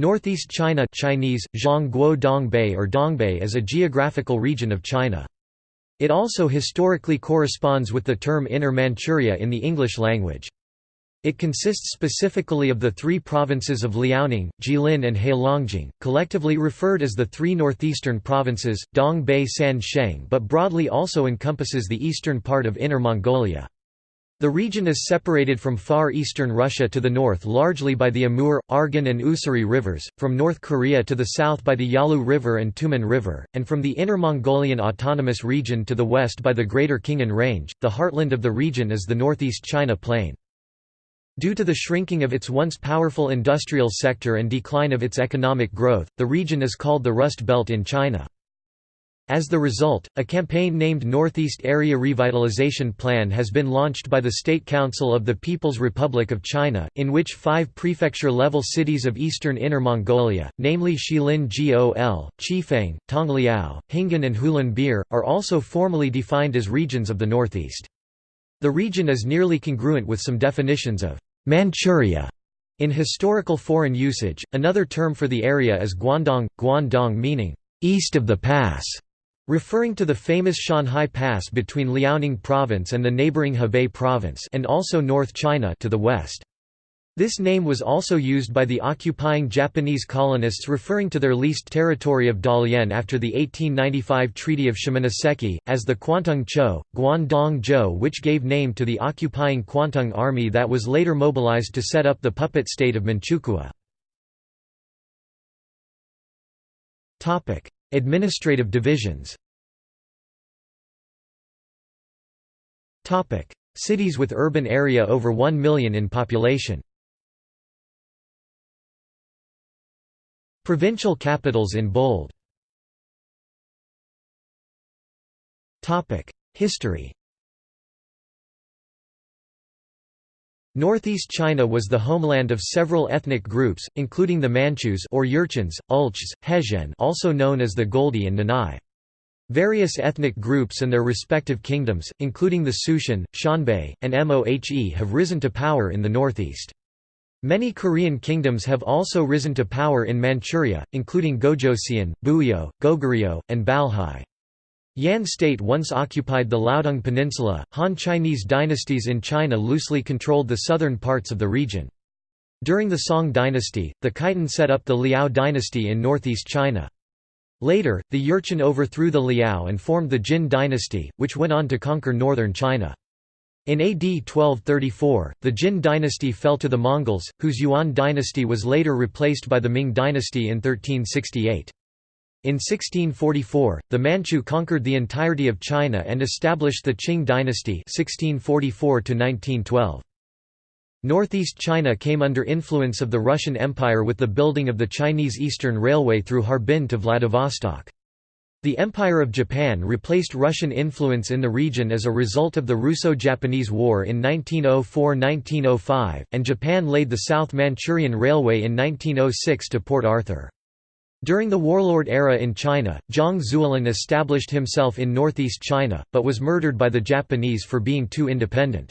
Northeast China Chinese, Zhongguo Dongbei or Dongbei is a geographical region of China. It also historically corresponds with the term Inner Manchuria in the English language. It consists specifically of the three provinces of Liaoning, Jilin and Heilongjiang, collectively referred as the three northeastern provinces, Dongbei San Sheng but broadly also encompasses the eastern part of Inner Mongolia. The region is separated from far eastern Russia to the north largely by the Amur, Argun and Ussuri rivers, from North Korea to the south by the Yalu River and Tumen River, and from the Inner Mongolian Autonomous Region to the west by the Greater Khingan Range. The heartland of the region is the northeast China Plain. Due to the shrinking of its once powerful industrial sector and decline of its economic growth, the region is called the Rust Belt in China. As the result, a campaign named Northeast Area Revitalization Plan has been launched by the State Council of the People's Republic of China, in which five prefecture-level cities of eastern Inner Mongolia, namely Xilin Gol, Chifeng, Tongliao, Hingan and Hulunbuir, are also formally defined as regions of the Northeast. The region is nearly congruent with some definitions of Manchuria in historical foreign usage. Another term for the area is Guandong, Guandong meaning east of the pass. Referring to the famous Shanhai Pass between Liaoning Province and the neighboring Hebei Province and also North China to the west. This name was also used by the occupying Japanese colonists referring to their leased territory of Dalian after the 1895 Treaty of Shimonoseki, as the Kwantung Cho, Guandong Zhou which gave name to the occupying Kwantung army that was later mobilized to set up the puppet state of Manchukuo. Administrative divisions. Cities with urban area over 1 million in population. Provincial capitals in bold. History Northeast China was the homeland of several ethnic groups, including the Manchus or Jurchens, Ulchs, Hezhen also known as the Goldi and Nanai. Various ethnic groups and their respective kingdoms, including the Sushen, Xianbei, and Mohe have risen to power in the northeast. Many Korean kingdoms have also risen to power in Manchuria, including Gojoseon, Buyo, Goguryeo, and Balhae. Yan state once occupied the Liaodong Peninsula. Han Chinese dynasties in China loosely controlled the southern parts of the region. During the Song dynasty, the Khitan set up the Liao dynasty in northeast China. Later, the Jurchen overthrew the Liao and formed the Jin dynasty, which went on to conquer northern China. In AD 1234, the Jin dynasty fell to the Mongols, whose Yuan dynasty was later replaced by the Ming dynasty in 1368. In 1644, the Manchu conquered the entirety of China and established the Qing dynasty 1644 -1912. Northeast China came under influence of the Russian Empire with the building of the Chinese Eastern Railway through Harbin to Vladivostok. The Empire of Japan replaced Russian influence in the region as a result of the Russo-Japanese War in 1904–1905, and Japan laid the South Manchurian Railway in 1906 to Port Arthur. During the warlord era in China, Zhang Zuolin established himself in northeast China, but was murdered by the Japanese for being too independent.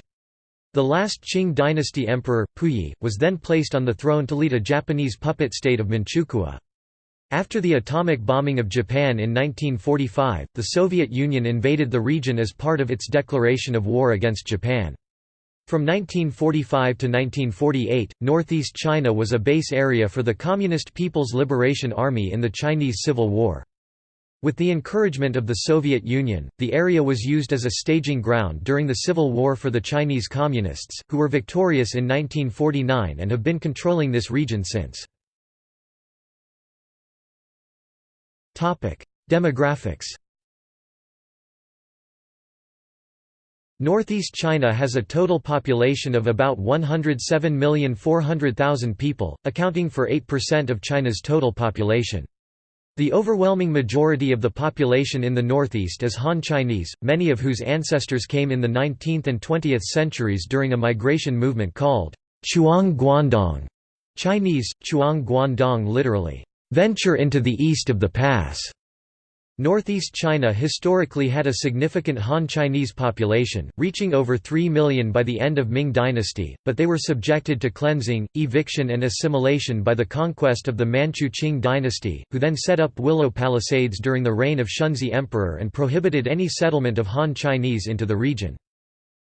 The last Qing dynasty emperor, Puyi, was then placed on the throne to lead a Japanese puppet state of Manchukuo. After the atomic bombing of Japan in 1945, the Soviet Union invaded the region as part of its declaration of war against Japan. From 1945 to 1948, northeast China was a base area for the Communist People's Liberation Army in the Chinese Civil War. With the encouragement of the Soviet Union, the area was used as a staging ground during the Civil War for the Chinese Communists, who were victorious in 1949 and have been controlling this region since. Demographics Northeast China has a total population of about 107,400,000 people, accounting for 8% of China's total population. The overwhelming majority of the population in the northeast is Han Chinese, many of whose ancestors came in the 19th and 20th centuries during a migration movement called Chuang Guandong Chinese, Chuang Guandong literally, venture into the east of the pass. Northeast China historically had a significant Han Chinese population, reaching over 3 million by the end of Ming dynasty, but they were subjected to cleansing, eviction and assimilation by the conquest of the Manchu Qing dynasty, who then set up Willow Palisades during the reign of Shunzhi Emperor and prohibited any settlement of Han Chinese into the region.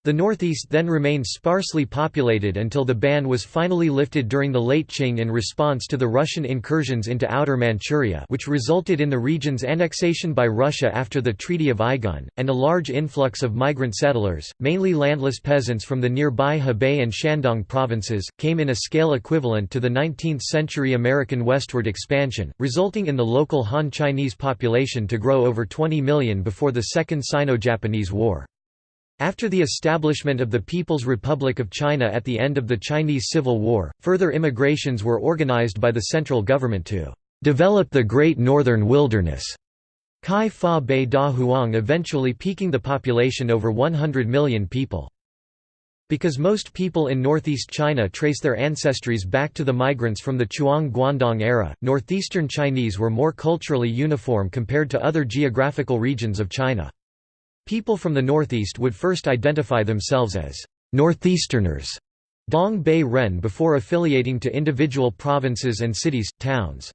The northeast then remained sparsely populated until the ban was finally lifted during the late Qing in response to the Russian incursions into Outer Manchuria which resulted in the region's annexation by Russia after the Treaty of Aigun, and a large influx of migrant settlers, mainly landless peasants from the nearby Hebei and Shandong provinces, came in a scale equivalent to the 19th-century American westward expansion, resulting in the local Han Chinese population to grow over 20 million before the Second Sino-Japanese War. After the establishment of the People's Republic of China at the end of the Chinese Civil War, further immigrations were organized by the central government to develop the Great Northern Wilderness. Kai Fa Bei Da Huang eventually peaking the population over 100 million people. Because most people in northeast China trace their ancestries back to the migrants from the Chuang Guandong era, northeastern Chinese were more culturally uniform compared to other geographical regions of China. People from the northeast would first identify themselves as northeasterners Dong Bei Ren before affiliating to individual provinces and cities, towns.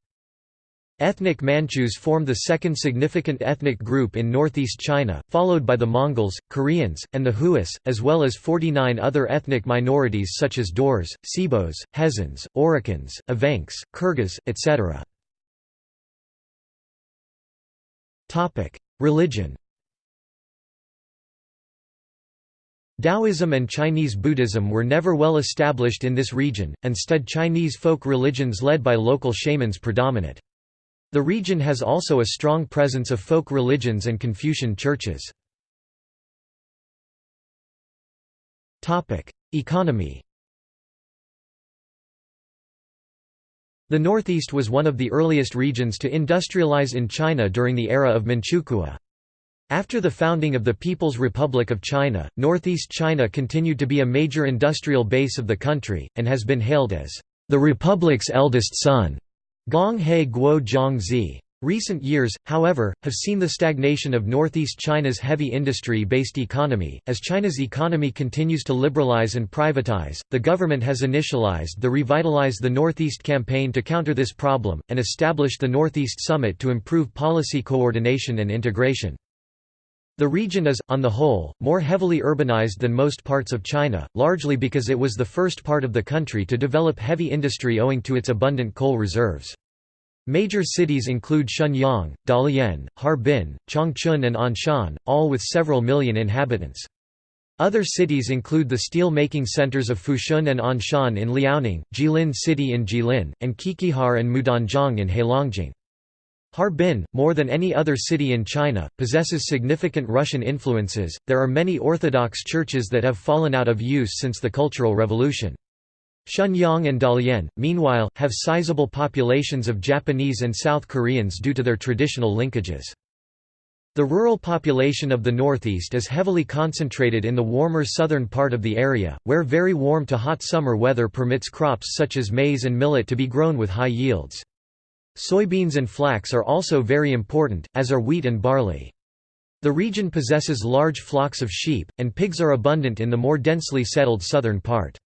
Ethnic Manchus formed the second significant ethnic group in northeast China, followed by the Mongols, Koreans, and the Huas, as well as 49 other ethnic minorities such as Daurs, Xibes, Hezhens, Oroqens, Evenks, Kyrgyz, etc. Religion Taoism and Chinese Buddhism were never well established in this region, instead Chinese folk religions led by local shamans predominate. The region has also a strong presence of folk religions and Confucian churches. Economy The Northeast was one of the earliest regions to industrialize in China during the era of Manchukuo. After the founding of the People's Republic of China, northeast China continued to be a major industrial base of the country, and has been hailed as the Republic's eldest son. Gong He Guo Zhang Zi. Recent years, however, have seen the stagnation of northeast China's heavy industry-based economy. As China's economy continues to liberalize and privatize, the government has initialized the Revitalize the Northeast campaign to counter this problem, and established the Northeast Summit to improve policy coordination and integration. The region is, on the whole, more heavily urbanized than most parts of China, largely because it was the first part of the country to develop heavy industry owing to its abundant coal reserves. Major cities include Shenyang, Dalian, Harbin, Changchun and Anshan, all with several million inhabitants. Other cities include the steel-making centers of Fushun and Anshan in Liaoning, Jilin City in Jilin, and Qiqihar and Mudanjiang in Heilongjiang. Harbin, more than any other city in China, possesses significant Russian influences. There are many Orthodox churches that have fallen out of use since the Cultural Revolution. Shenyang and Dalian, meanwhile, have sizable populations of Japanese and South Koreans due to their traditional linkages. The rural population of the northeast is heavily concentrated in the warmer southern part of the area, where very warm to hot summer weather permits crops such as maize and millet to be grown with high yields. Soybeans and flax are also very important, as are wheat and barley. The region possesses large flocks of sheep, and pigs are abundant in the more densely settled southern part.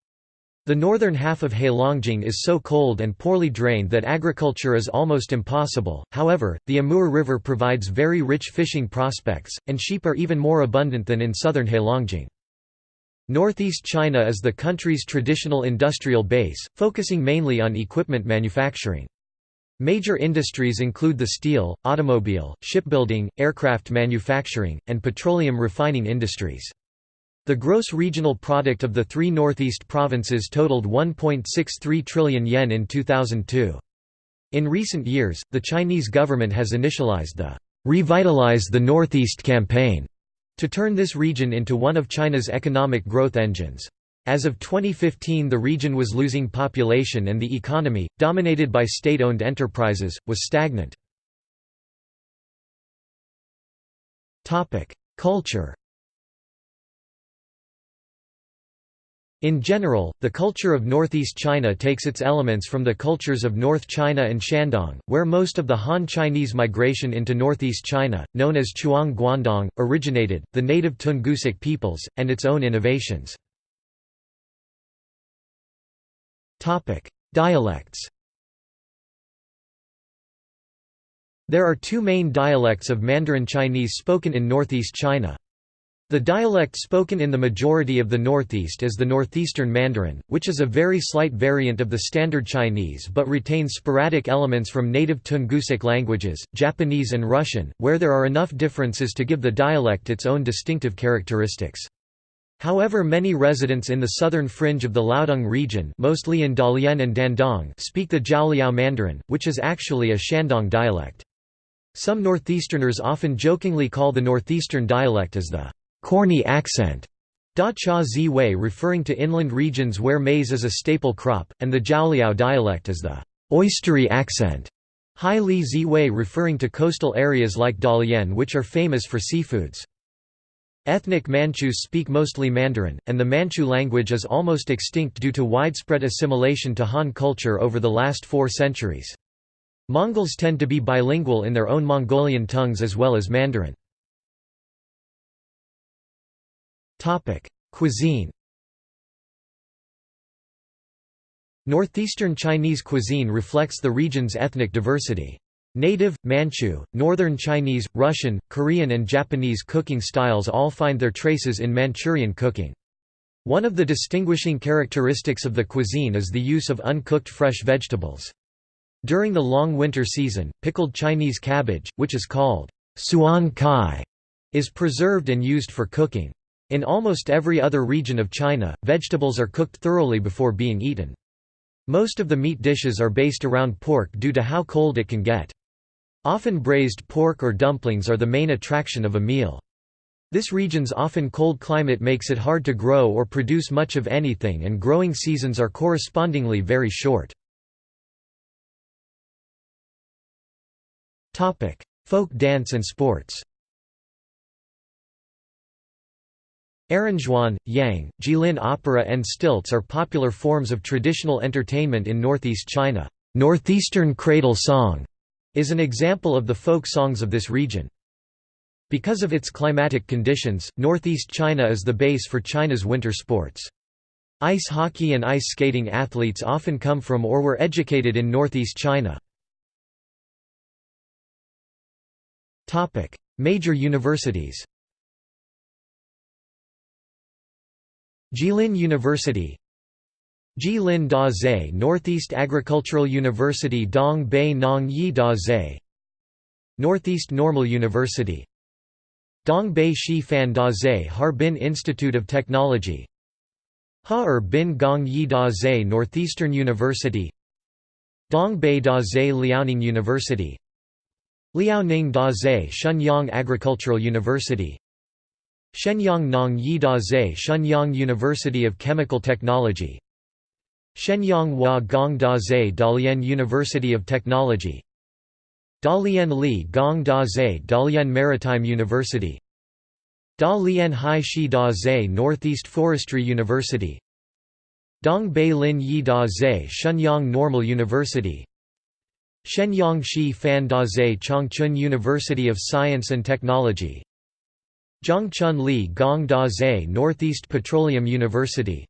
The northern half of Heilongjiang is so cold and poorly drained that agriculture is almost impossible, however, the Amur River provides very rich fishing prospects, and sheep are even more abundant than in southern Heilongjiang. Northeast China is the country's traditional industrial base, focusing mainly on equipment manufacturing. Major industries include the steel, automobile, shipbuilding, aircraft manufacturing, and petroleum refining industries. The gross regional product of the three northeast provinces totaled 1.63 trillion yen in 2002. In recent years, the Chinese government has initialized the Revitalize the Northeast campaign to turn this region into one of China's economic growth engines. As of 2015 the region was losing population and the economy, dominated by state-owned enterprises, was stagnant. Culture In general, the culture of northeast China takes its elements from the cultures of North China and Shandong, where most of the Han Chinese migration into northeast China, known as Chuang Guandong, originated, the native Tungusic peoples, and its own innovations. Dialects There are two main dialects of Mandarin Chinese spoken in northeast China. The dialect spoken in the majority of the Northeast is the Northeastern Mandarin, which is a very slight variant of the Standard Chinese but retains sporadic elements from native Tungusic languages, Japanese and Russian, where there are enough differences to give the dialect its own distinctive characteristics. However many residents in the southern fringe of the Liaodong region mostly in Dalian and Dandong speak the Jiaoliao Mandarin, which is actually a Shandong dialect. Some Northeasterners often jokingly call the Northeastern dialect as the corny accent, Da Cha Zi Wei referring to inland regions where maize is a staple crop, and the Jiaoliao dialect as the oystery accent. Hai Li Zi Wei referring to coastal areas like Dalian which are famous for seafoods. Ethnic Manchus speak mostly Mandarin, and the Manchu language is almost extinct due to widespread assimilation to Han culture over the last four centuries. Mongols tend to be bilingual in their own Mongolian tongues as well as Mandarin. Cuisine Northeastern Chinese cuisine reflects the region's ethnic diversity. Native, Manchu, Northern Chinese, Russian, Korean and Japanese cooking styles all find their traces in Manchurian cooking. One of the distinguishing characteristics of the cuisine is the use of uncooked fresh vegetables. During the long winter season, pickled Chinese cabbage, which is called suan kai, is preserved and used for cooking. In almost every other region of China, vegetables are cooked thoroughly before being eaten. Most of the meat dishes are based around pork due to how cold it can get. Often braised pork or dumplings are the main attraction of a meal. This region's often cold climate makes it hard to grow or produce much of anything and growing seasons are correspondingly very short. Folk dance and sports Errenzhuan, Yang, Jilin opera and stilts are popular forms of traditional entertainment in northeast China. Northeastern cradle song is an example of the folk songs of this region. Because of its climatic conditions, northeast China is the base for China's winter sports. Ice hockey and ice skating athletes often come from or were educated in northeast China. Major universities Jilin University Jilin Da Zhe Northeast Agricultural University Dong Bei Nong Yi Da Zhe Northeast Normal University. Dong Bei Shi Fan Da Zhe Harbin Institute of Technology. Ha-er Bin Gong Yi Da Zhe Northeastern University. Dong Bei Da Zhe Liaoning University. Liaoning Da Zhe Shenyang Agricultural University. Shenyang Nong Yi Da Zhe Shenyang University of Chemical Technology Shenyang Hua Gong Da Zhe Dalian University of Technology. Dalian Li Gong Da Zhe Dalian Maritime University. Dalian Hai Shi Da Zhe Northeast Forestry University. Dong Bei Lin Yi Da Zhe Shenyang Normal University. Shenyang Shi Fan Da Zhe Changchun University of Science and Technology. Changchun Li Gong Da Zhe Northeast Petroleum University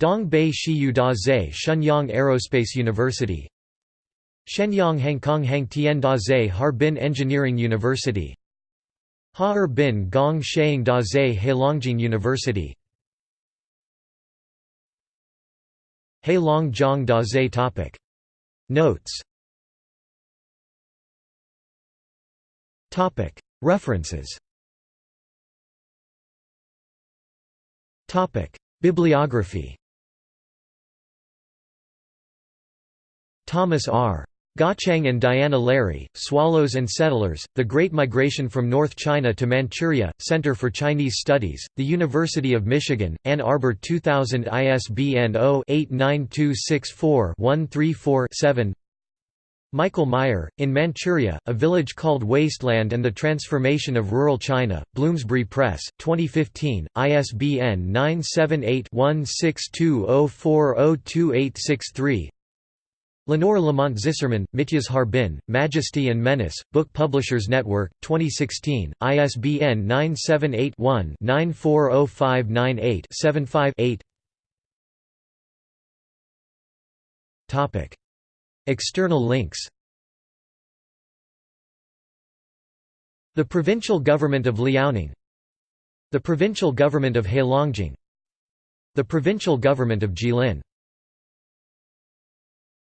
Dong Bei Shiyu Da Zhe Shenyang Aerospace University. Shenyang Hangkong Hang Tian Da Zhe Harbin Engineering University. Ha Bin Gong Sheang Da Zhe Heilongjiang University. Heilongjiang Da Zhe topic. Notes. References. Bibliography Thomas R. Gottschang and Diana Lary, Swallows and Settlers, The Great Migration from North China to Manchuria, Center for Chinese Studies, The University of Michigan, Ann Arbor 2000 ISBN 0-89264-134-7 Michael Meyer, in Manchuria, a village called Wasteland and the Transformation of Rural China, Bloomsbury Press, 2015, ISBN 978-1620402863 Lenore Lamont Zissermann, Mitya's Harbin, Majesty and Menace, Book Publishers Network, 2016, ISBN 978 one 940598 75 External links. The Provincial Government of Liaoning. The Provincial Government of Heilongjiang. The Provincial Government of Jilin